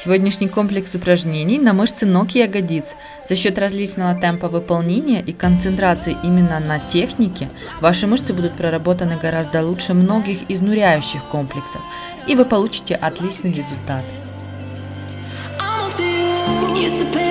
Сегодняшний комплекс упражнений на мышцы ног и ягодиц. За счет различного темпа выполнения и концентрации именно на технике, ваши мышцы будут проработаны гораздо лучше многих изнуряющих комплексов, и вы получите отличный результат. Used to pay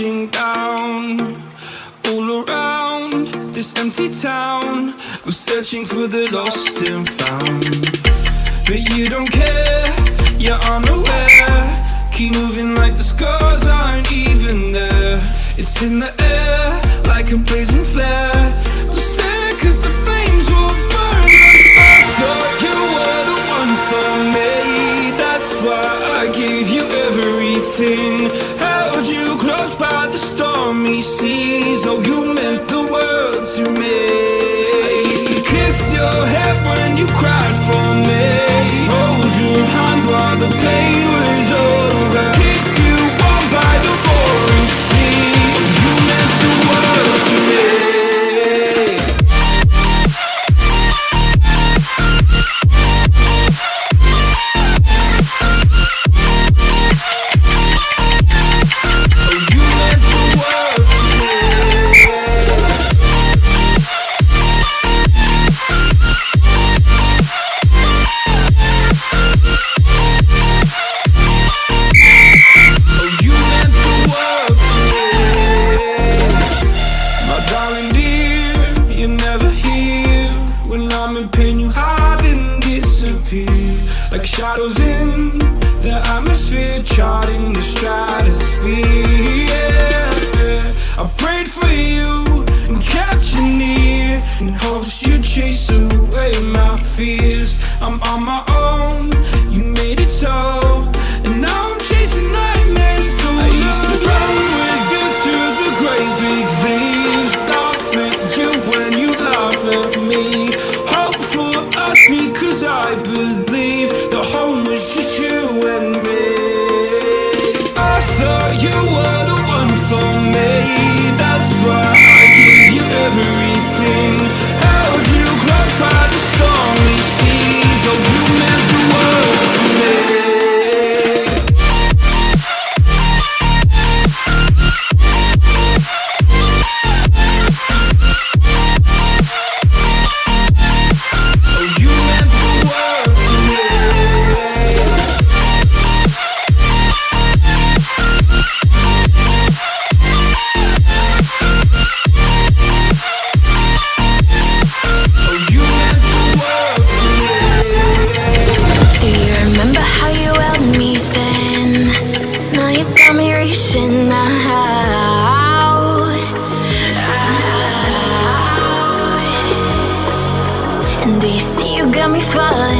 crashing down All around this empty town. I'm searching for the lost and found. But you don't care, you're unaware. Keep moving like the scars aren't even there. It's in the air, like a blazing flare. Just the flames will burn us thought you were the one for me That's why I gave you everything above by the stormy seas. Oh, you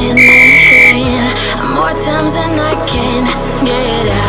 in my head. More times than I can get out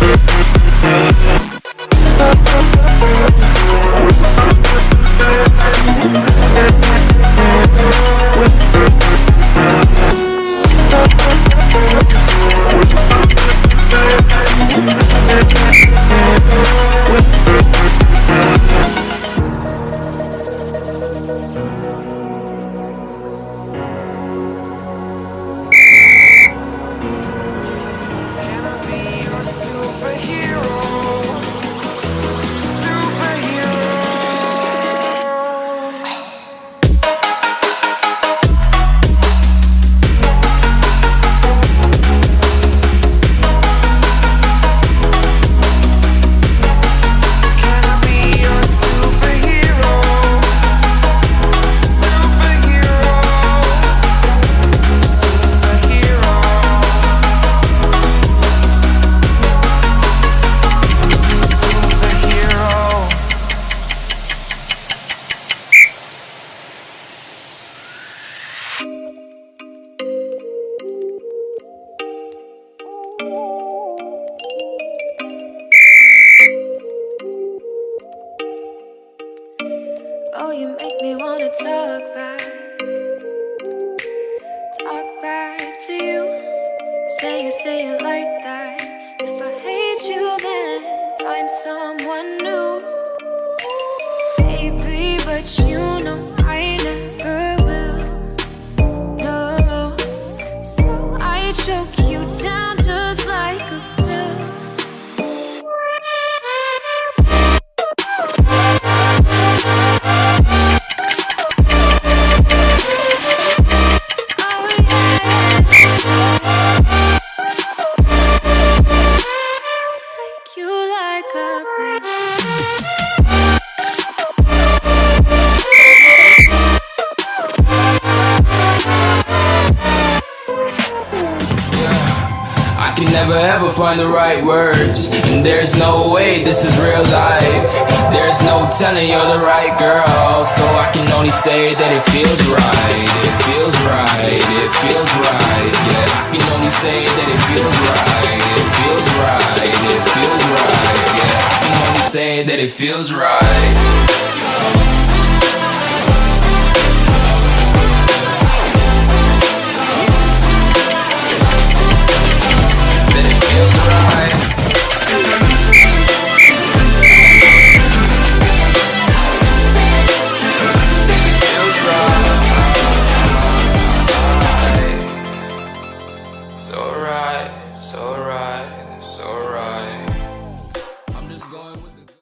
We'll it feels right